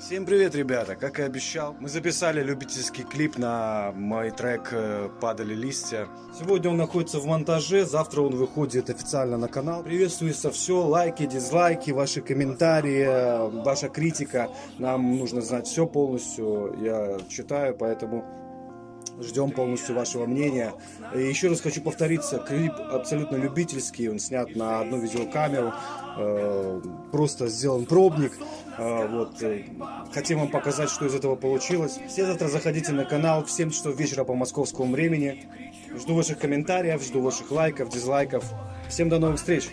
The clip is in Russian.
Всем привет, ребята! Как и обещал, мы записали любительский клип на мой трек э, «Падали листья». Сегодня он находится в монтаже, завтра он выходит официально на канал. Приветствуется все, лайки, дизлайки, ваши комментарии, э, ваша критика. Нам нужно знать все полностью, я читаю, поэтому Ждем полностью вашего мнения. И еще раз хочу повториться, клип абсолютно любительский, он снят на одну видеокамеру, э, просто сделан пробник. Э, вот. Хотим вам показать, что из этого получилось. Все завтра заходите на канал в 7 часов вечера по московскому времени. Жду ваших комментариев, жду ваших лайков, дизлайков. Всем до новых встреч!